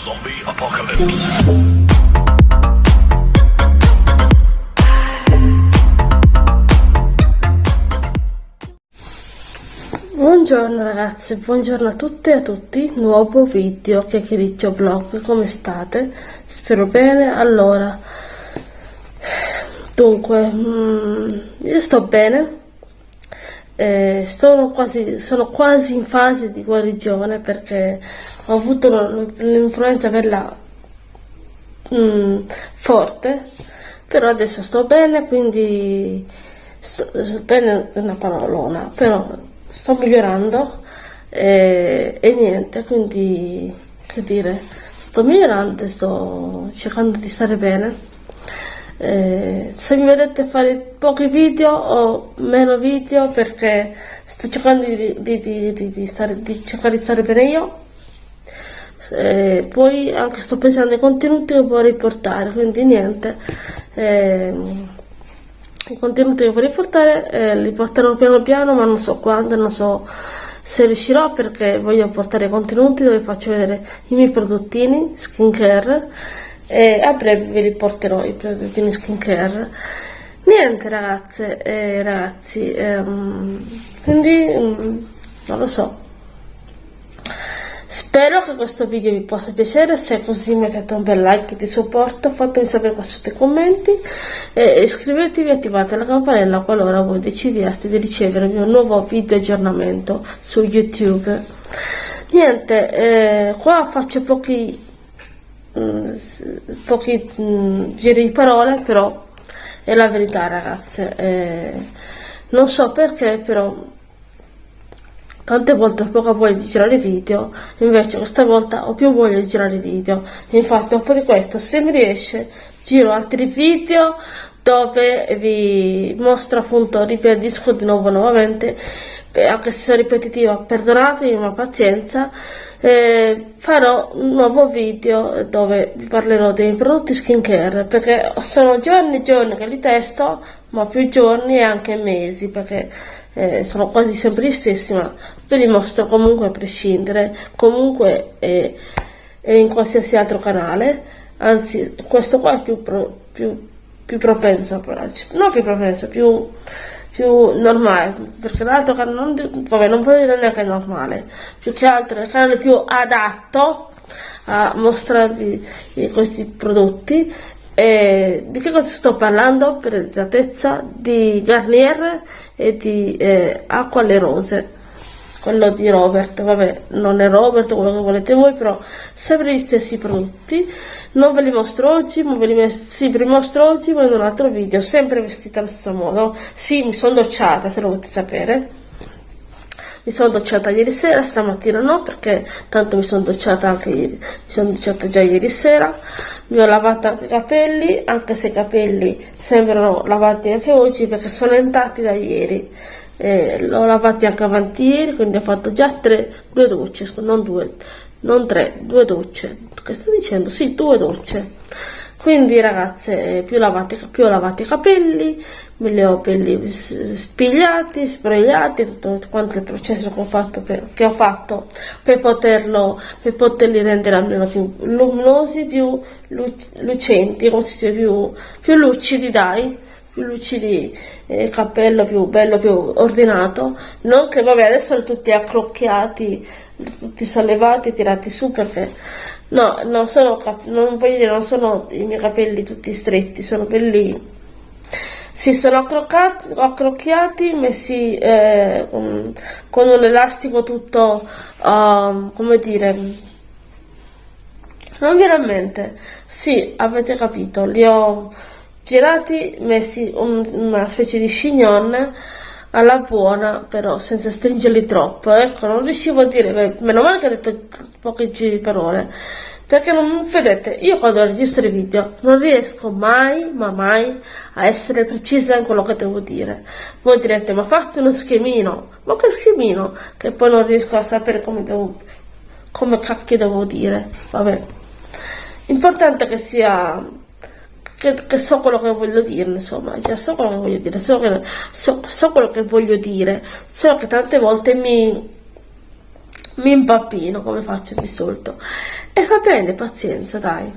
Zombie Apocalypse. Buongiorno ragazzi, buongiorno a tutte e a tutti, nuovo video chiacchiericcio vlog, come state? Spero bene, allora, dunque, mm, io sto bene, eh, sono, quasi, sono quasi in fase di guarigione perché ho avuto l'influenza bella mm, forte, però adesso sto bene, quindi sto, bene è una parolona, però sto migliorando e, e niente, quindi che dire, sto migliorando sto cercando di stare bene. Eh, se mi vedete fare pochi video o meno video perché sto cercando di, di, di, di stare, cercare di stare bene io. Eh, poi anche sto pensando ai contenuti che vorrei portare quindi niente. Eh, i contenuti che vorrei portare eh, li porterò piano piano ma non so quando non so se riuscirò perché voglio portare contenuti dove faccio vedere i miei prodottini skincare e a breve vi riporterò i prodotti skincare. Niente ragazze e ragazzi ehm, quindi um, non lo so. Spero che questo video vi possa piacere se è così mettete un bel like di supporto fatemi sapere qua sotto i commenti e iscrivetevi e attivate la campanella qualora voi decidiate di ricevere il mio nuovo video aggiornamento su youtube. Niente eh, qua faccio pochi Mm, pochi mh, mm, giri di parole, però è la verità ragazze. Eh, non so perché, però tante volte ho poca voglia di girare video, invece questa volta ho più voglia di girare video. Infatti un po' di questo, se mi riesce, giro altri video dove vi mostro appunto, ribadisco di nuovo nuovamente, anche se sono ripetitiva, perdonatemi ma pazienza, eh, farò un nuovo video dove vi parlerò dei prodotti skincare perché sono giorni e giorni che li testo ma più giorni e anche mesi perché eh, sono quasi sempre gli stessi ma ve li mostro comunque a prescindere. Comunque eh, in qualsiasi altro canale. Anzi questo qua è più, pro, più, più propenso a no più propenso più più normale, perché l'altro canale non, vabbè, non voglio dire neanche normale, più che altro è il canale più adatto a mostrarvi questi prodotti. E di che cosa sto parlando? Per esattezza di Garnier e di eh, Acqua alle Rose quello di Robert, vabbè, non è Robert, quello che volete voi, però sempre gli stessi prodotti. Non ve li mostro oggi, ma ve li, sì, ve li mostro oggi, ma in un altro video, sempre vestita allo stesso modo. Sì, mi sono docciata, se lo volete sapere. Mi sono docciata ieri sera, stamattina no, perché tanto mi sono docciata anche ieri, mi sono docciata già ieri sera. Mi ho lavato anche i capelli, anche se i capelli sembrano lavati anche oggi, perché sono entrati da ieri. Eh, l'ho lavati anche avanti ieri quindi ho fatto già tre, due docce non due, non tre, due docce. Che sto dicendo? sì, due docce quindi ragazze eh, più lavati, più lavati i capelli me li ho belli spigliati, sbrogliati tutto quanto il processo che ho fatto per, ho fatto per, poterlo, per poterli rendere almeno più luminosi, più lucenti, dice, più, più lucidi dai più lucidi, eh, il cappello più bello, più ordinato, non che vabbè adesso sono tutti accrocchiati, tutti sollevati, tirati su perché no, non sono, non voglio dire, non sono i miei capelli tutti stretti, sono belli, si sono accrocchiati, messi eh, con, con, un elastico tutto, uh, come dire, non viene a mente, sì, avete capito, li ho girati, messi un, una specie di chignon alla buona, però senza stringerli troppo. Ecco, non riuscivo a dire, beh, meno male che ho detto pochi giri di parole. Perché non vedete, io quando registro i video non riesco mai, ma mai a essere precisa in quello che devo dire. Voi direte, ma fatti uno schemino. Ma che schemino? Che poi non riesco a sapere come devo, come cacchio devo dire. Vabbè. Importante che sia che, che, so quello che voglio dire, insomma, già so quello che voglio dire, so, che, so, so quello che voglio dire, solo che tante volte mi, mi impappino come faccio di solito. e va bene, pazienza, dai.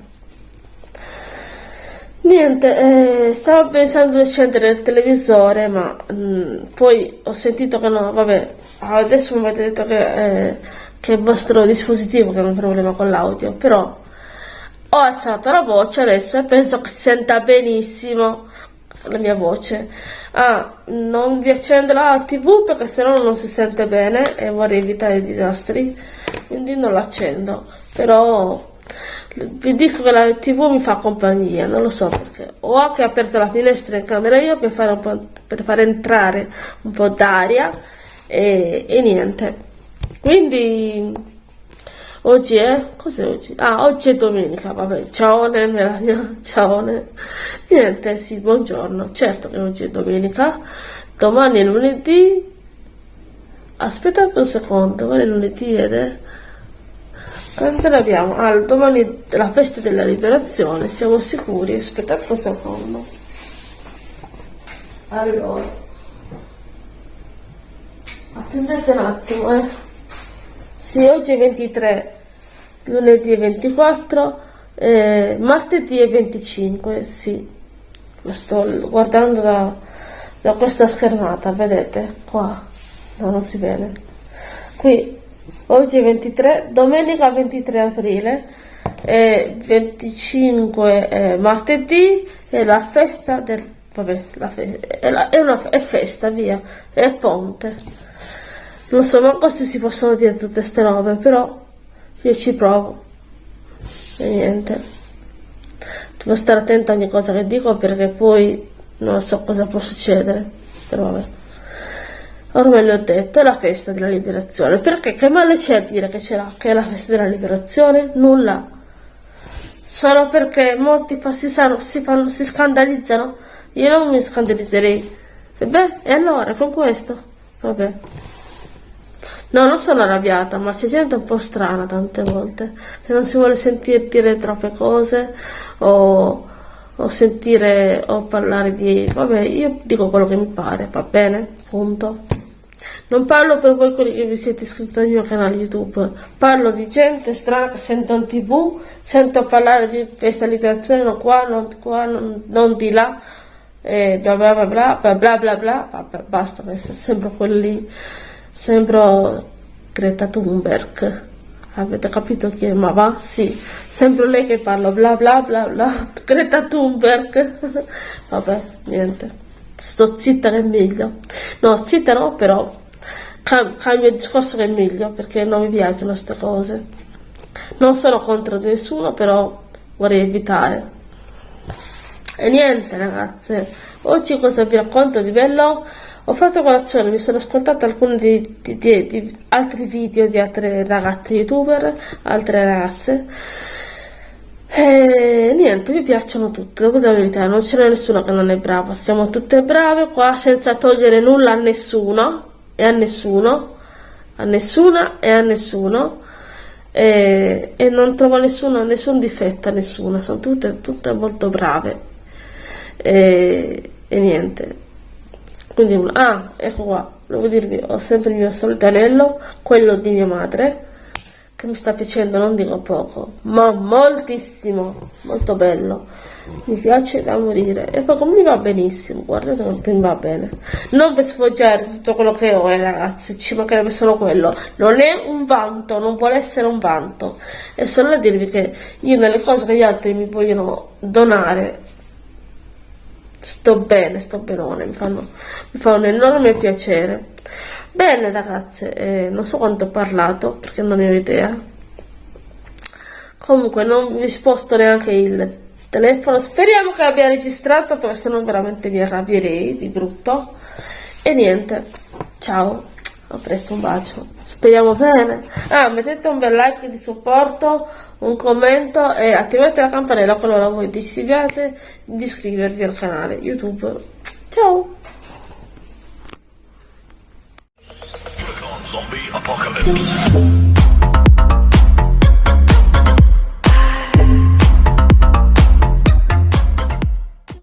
Niente, eh, stavo pensando di accendere il televisore, ma mh, mm, poi ho sentito che no, vabbè, adesso mi avete detto che, eh, che è il vostro dispositivo che ha un problema con l'audio, però ho alzato la voce adesso e penso che si senta benissimo la mia voce. Ah, non vi accendo la tv perché sennò non si sente bene e vorrei evitare disastri, quindi non l'accendo. Però vi dico che la tv mi fa compagnia, non lo so perché. Ho anche aperto la finestra in camera mia per fare, per far entrare un po' d'aria e, e niente. Quindi Oggi è? Cos'è oggi? Ah, oggi è domenica, vabbè, ciao Melania, ciao Niente, sì, buongiorno, certo che oggi è domenica, domani è lunedì, aspettate un secondo, domani è lunedì ed è... Quando ne abbiamo? Ah, domani è la festa della liberazione, siamo sicuri? Aspettate un secondo. Allora, attendete un attimo, eh. Sì, oggi è 23, lunedì è 24, eh, martedì è 25, sì. Lo sto guardando da, da questa schermata, vedete? Qua, no, non si vede. Qui, oggi è 23, domenica 23 aprile, e 25 eh, martedì è la festa del... vabbè, la fe, è, la, è, una, è festa, via, è ponte. Non so manco se si possono dire tutte queste robe, però io ci provo. E niente. Devo stare attenta a ogni cosa che dico perché poi non so cosa può succedere. Però vabbè. Ormai l'ho detto, è la festa della liberazione. Perché che male c'è a dire che, c'è che è la festa della liberazione? Nulla. Solo perché molti si, sanno, si, fanno, si scandalizzano. Io non mi scandalizzerei. E beh, e allora con questo? Vabbè. No, non sono arrabbiata, ma c'è gente un po' strana tante volte. che non si vuole sentire dire troppe cose o, o sentire o parlare di... Vabbè, io dico quello che mi pare, va bene, punto. Non parlo per voi quelli che vi siete iscritti al mio canale YouTube, parlo di gente strana che sento in tv, sento parlare di questa liberazione, non qua, non qua, non, non di là, e bla bla bla bla bla bla bla, basta, sempre quelli Sembro Greta Thunberg. Avete capito chi è? Ma va? Sì. Sembro lei che parla bla bla bla bla. Greta Thunberg. Vabbè, niente. Sto zitta che è meglio. No, zitta no, però cam cambio il discorso che è meglio perché non mi piacciono queste cose. Non sono contro nessuno, però vorrei evitare. E niente ragazze, oggi cosa vi racconto di bello? Ho fatto colazione, mi sono ascoltato alcuni di, di, di, di altri video di altre ragazze youtuber, altre ragazze. E niente, mi piacciono tutte, dire la verità, non c'è nessuno che non è bravo, siamo tutte brave qua senza togliere nulla a nessuno e a nessuno, a nessuna e a nessuno. E, e non trovo nessuno, nessun difetto a nessuna, sono tutte, tutte molto brave. E, e niente, quindi ah ecco qua devo dirvi ho sempre il mio solito anello quello di mia madre che mi sta piacendo non dico poco ma moltissimo molto bello. Mi piace da morire. E poi come mi va benissimo guardate quanto mi va bene. Non per sfoggiare tutto quello che ho eh, ragazzi ci mancherebbe solo quello. Non è un vanto non vuole essere un vanto. È solo a dirvi che io nelle cose che gli altri mi vogliono donare sto bene, sto benone, mi, fanno, mi fa un enorme piacere. Bene ragazze, eh, non so quanto ho parlato perché non ne ho idea. Comunque non vi sposto neanche il telefono, speriamo che abbia registrato perché sennò veramente mi arrabbierei di brutto. E niente, ciao, a presto, un bacio, speriamo bene. Ah, mettete un bel like di supporto un commento e attivate la campanella qualora voi desiderate di iscrivervi al canale YouTube. Ciao! Zombie Apocalypse.